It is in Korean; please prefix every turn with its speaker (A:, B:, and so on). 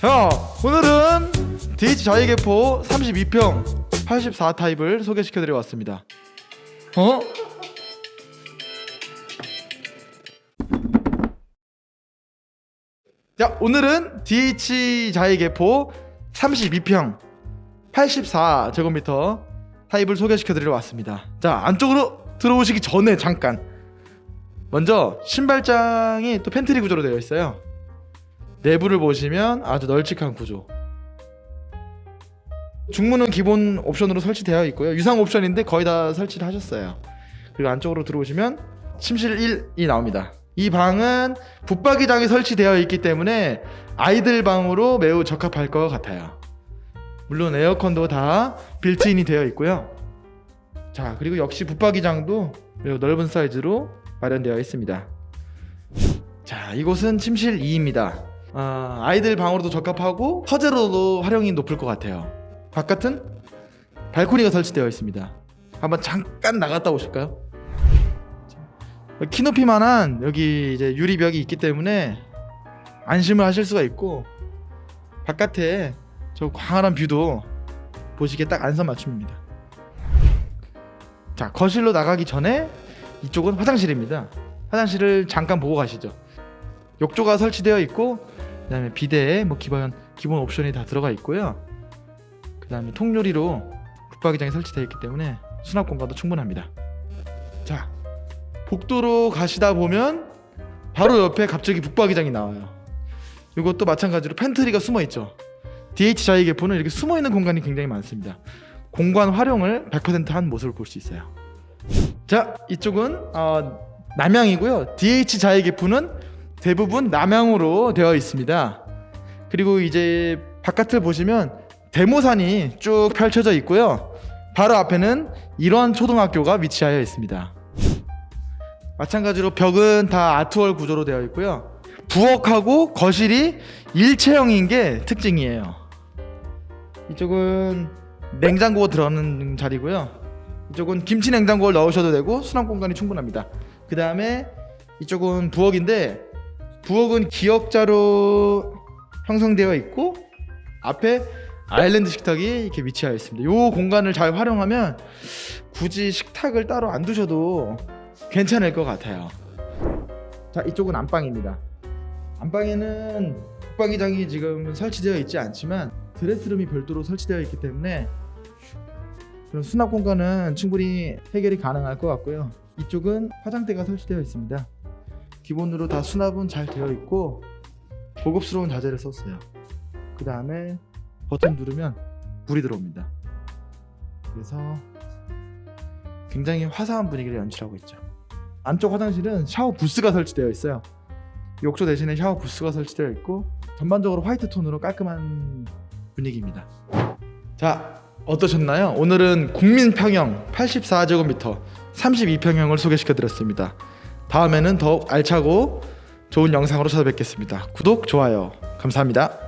A: 자 오늘은 DH 자이개포 32평 84 타입을 소개시켜드려 왔습니다. 어? 자 오늘은 DH 자이개포 32평 84제곱미터 타입을 소개시켜드리러 왔습니다. 자 안쪽으로 들어오시기 전에 잠깐 먼저 신발장이 또 팬트리 구조로 되어 있어요 내부를 보시면 아주 널찍한 구조. 중문은 기본 옵션으로 설치되어 있고요. 유상 옵션인데 거의 다 설치를 하셨어요. 그리고 안쪽으로 들어오시면 침실 1이 나옵니다. 이 방은 붙박이장이 설치되어 있기 때문에 아이들 방으로 매우 적합할 것 같아요. 물론 에어컨도 다 빌트인이 되어 있고요. 자 그리고 역시 붙박이장도 매우 넓은 사이즈로 마련되어 있습니다. 자 이곳은 침실 2입니다 아, 아이들 방으로도 적합하고 서재로도 활용이 높을 것 같아요. 바깥은 발코니가 설치되어 있습니다. 한번 잠깐 나갔다 오실까요? 키 높이만한 여기 이제 유리벽이 있기 때문에 안심을 하실 수가 있고 바깥에 저 광활한 뷰도 보시기에 딱 안성맞춤입니다. 자 거실로 나가기 전에 이쪽은 화장실입니다. 화장실을 잠깐 보고 가시죠 욕조가 설치되어 있고 그 다음에 비데에 뭐 기본, 기본 옵션이 다 들어가 있고요. 그 다음에 통유리로 붙박이장이 설치되어 있기 때문에 수납 공간도 충분합니다. 자 복도로 가시다 보면 바로 옆에 갑자기 붙박이장이 나와요. 이것도 마찬가지로 팬트리가 숨어 있죠. DH 자이개포는 이렇게 숨어 있는 공간이 굉장히 많습니다. 공간 활용을 100%한 모습을 볼 수 있어요. 자 이쪽은 어, 남향이고요. DH 자이계포는 대부분 남향으로 되어 있습니다. 그리고 이제 바깥을 보시면 대모산이 쭉 펼쳐져 있고요. 바로 앞에는 이러한 초등학교가 위치하여 있습니다. 마찬가지로 벽은 다 아트월 구조로 되어 있고요. 부엌하고 거실이 일체형인 게 특징이에요. 이쪽은 냉장고 들어가는 자리고요. 이쪽은 김치 냉장고를 넣으셔도 되고 수납 공간이 충분합니다. 그 다음에 이쪽은 부엌인데 부엌은 기역자로 형성되어 있고 앞에 아일랜드 식탁이 이렇게 위치하여 있습니다. 이 공간을 잘 활용하면 굳이 식탁을 따로 안 두셔도 괜찮을 것 같아요. 자 이쪽은 안방입니다. 안방에는 붙박이장이 지금 설치되어 있지 않지만 드레스룸이 별도로 설치되어 있기 때문에 그런 수납 공간은 충분히 해결이 가능할 것 같고요. 이쪽은 화장대가 설치되어 있습니다 기본으로 다 수납은 잘 되어 있고 고급스러운 자재를 썼어요. 그 다음에 버튼 누르면 불이 들어옵니다. 그래서 굉장히 화사한 분위기를 연출하고 있죠. 안쪽 화장실은 샤워 부스가 설치되어 있어요. 욕조 대신에 샤워 부스가 설치되어 있고 전반적으로 화이트 톤으로 깔끔한 분위기입니다. 자 어떠셨나요? 오늘은 국민평형 84제곱미터 32평형을 소개시켜 드렸습니다 다음에는 더욱 알차고 좋은 영상으로 찾아뵙겠습니다. 구독, 좋아요. 감사합니다